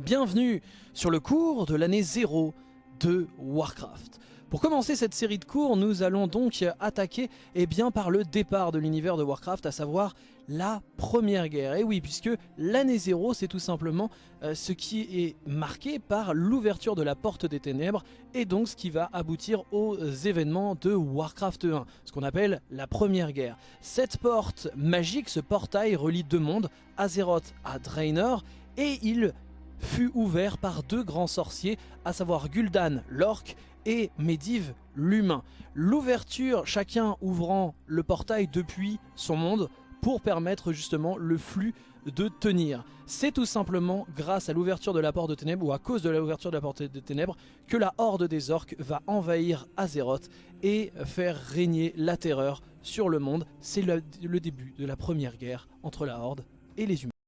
Bienvenue sur le cours de l'année 0 de Warcraft. Pour commencer cette série de cours, nous allons donc attaquer eh bien, par le départ de l'univers de Warcraft, à savoir la première guerre. Et oui, puisque l'année 0, c'est tout simplement euh, ce qui est marqué par l'ouverture de la porte des ténèbres, et donc ce qui va aboutir aux événements de Warcraft 1, ce qu'on appelle la première guerre. Cette porte magique, ce portail relie deux mondes, Azeroth à Draenor, et il fut ouvert par deux grands sorciers, à savoir Gul'dan, l'orc, et Medivh, l'humain. L'ouverture, chacun ouvrant le portail depuis son monde, pour permettre justement le flux de tenir. C'est tout simplement grâce à l'ouverture de la porte de ténèbres, ou à cause de l'ouverture de la porte de ténèbres, que la horde des orques va envahir Azeroth et faire régner la terreur sur le monde. C'est le début de la première guerre entre la horde et les humains.